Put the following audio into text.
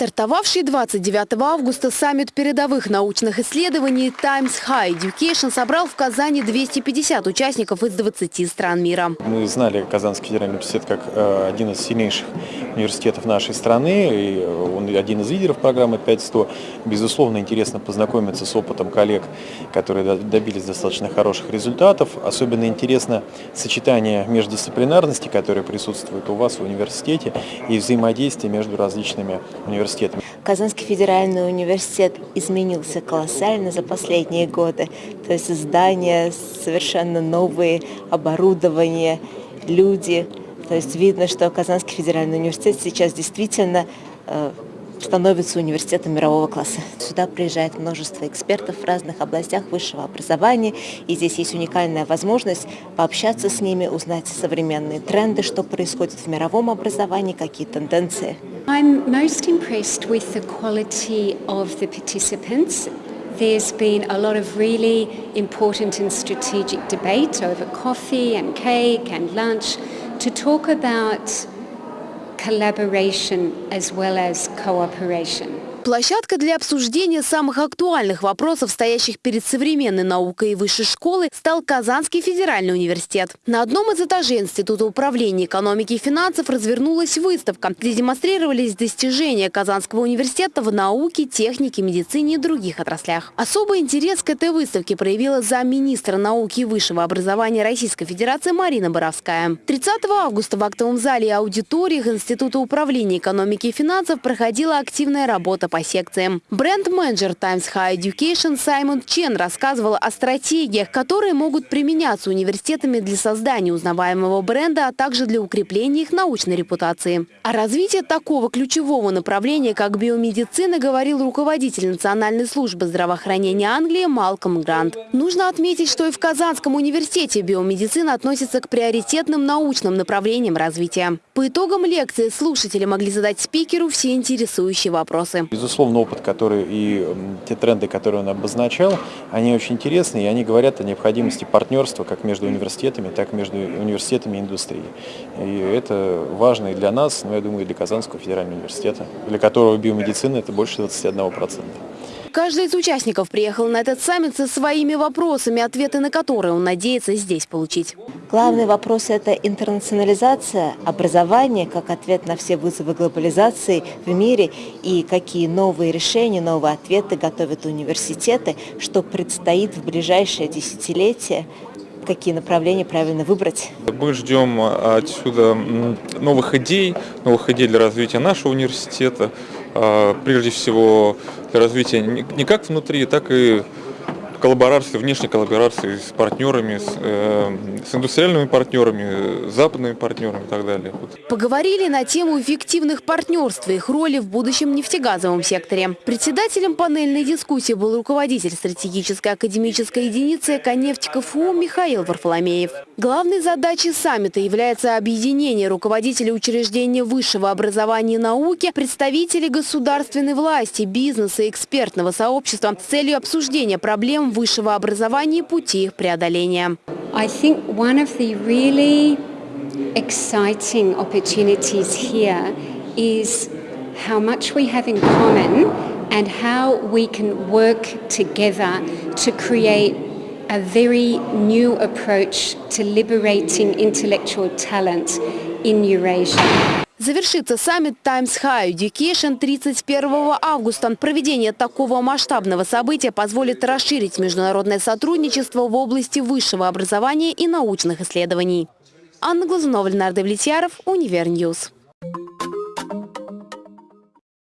Стартовавший 29 августа саммит передовых научных исследований Times High Education собрал в Казани 250 участников из 20 стран мира. Мы знали Казанский федеральный университет как э, один из сильнейших университетов нашей страны, и он один из лидеров программы 5100. Безусловно, интересно познакомиться с опытом коллег, которые добились достаточно хороших результатов. Особенно интересно сочетание междисциплинарности, которое присутствует у вас в университете, и взаимодействие между различными университетами. Казанский федеральный университет изменился колоссально за последние годы. То есть здания совершенно новые, оборудование, люди. То есть видно, что Казанский федеральный университет сейчас действительно э, становится университетом мирового класса. Сюда приезжает множество экспертов в разных областях высшего образования, и здесь есть уникальная возможность пообщаться с ними, узнать современные тренды, что происходит в мировом образовании, какие тенденции. I'm most impressed with the quality of the participants. There's been a lot of really important and strategic debate over coffee and cake and lunch to talk about collaboration as well as cooperation. Площадка для обсуждения самых актуальных вопросов, стоящих перед современной наукой и высшей школы, стал Казанский федеральный университет. На одном из этажей Института управления экономики и финансов развернулась выставка, где демонстрировались достижения Казанского университета в науке, технике, медицине и других отраслях. Особый интерес к этой выставке проявила замминистра науки и высшего образования Российской Федерации Марина Боровская. 30 августа в актовом зале и аудиториях Института управления экономики и финансов проходила активная работа по секциям. Бренд-менеджер Times High Education Саймон Чен рассказывал о стратегиях, которые могут применяться университетами для создания узнаваемого бренда, а также для укрепления их научной репутации. О развитии такого ключевого направления, как биомедицина, говорил руководитель Национальной службы здравоохранения Англии Малком Грант. Нужно отметить, что и в Казанском университете биомедицина относится к приоритетным научным направлениям развития. По итогам лекции слушатели могли задать спикеру все интересующие вопросы безусловно, опыт, который и те тренды, которые он обозначал, они очень интересны, и они говорят о необходимости партнерства как между университетами, так и между университетами и индустрией. И это важно и для нас, но я думаю, и для Казанского федерального университета, для которого биомедицина это больше 21%. Каждый из участников приехал на этот саммит со своими вопросами, ответы на которые он надеется здесь получить. Главный вопрос – это интернационализация образования как ответ на все вызовы глобализации в мире и какие новые решения, новые ответы готовят университеты, что предстоит в ближайшее десятилетие какие направления правильно выбрать. Мы ждем отсюда новых идей, новых идей для развития нашего университета, а, прежде всего развития не как внутри, так и коллаборации, внешней коллаборации с партнерами, с, э, с индустриальными партнерами, западными партнерами и так далее. Поговорили на тему эффективных партнерств и их роли в будущем нефтегазовом секторе. Председателем панельной дискуссии был руководитель стратегической академической единицы «Эконефть КФУ» Михаил Варфоломеев. Главной задачей саммита является объединение руководителей учреждения высшего образования и науки, представителей государственной власти, бизнеса и экспертного сообщества с целью обсуждения проблем высшего образования и пути их преодоления. I think one of the really exciting opportunities here is how much we have in common and how we can work together to create a very new approach to liberating intellectual talent in Eurasia. Завершится саммит Times High Education 31 августа. Проведение такого масштабного события позволит расширить международное сотрудничество в области высшего образования и научных исследований. Анна Глазунова, Ленардо Влетьяров, Универньюз.